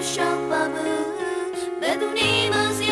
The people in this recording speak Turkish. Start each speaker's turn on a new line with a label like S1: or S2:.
S1: شب بدون ایمازی